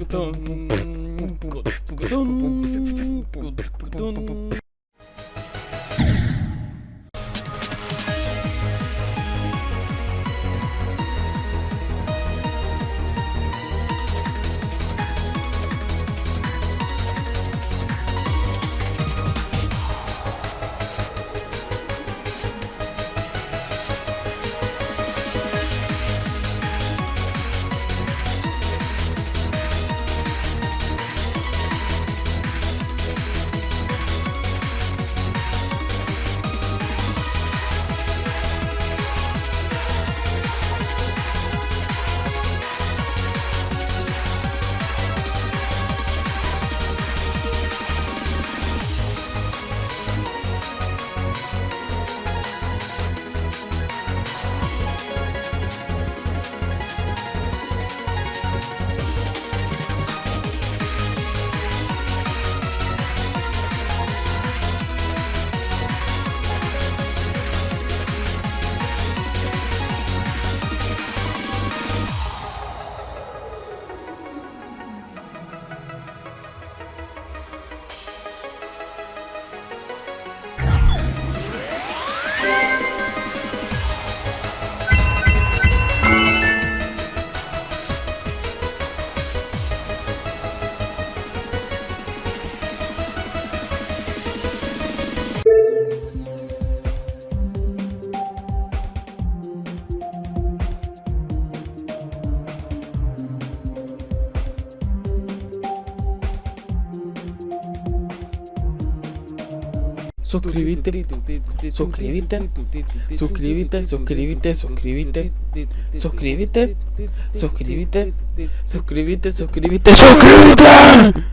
Гутон. Гутон. Suscríbete, suscríbete, suscríbete, suscríbete, suscríbete, suscríbete, suscríbete, suscríbete, suscríbete, suscríbete.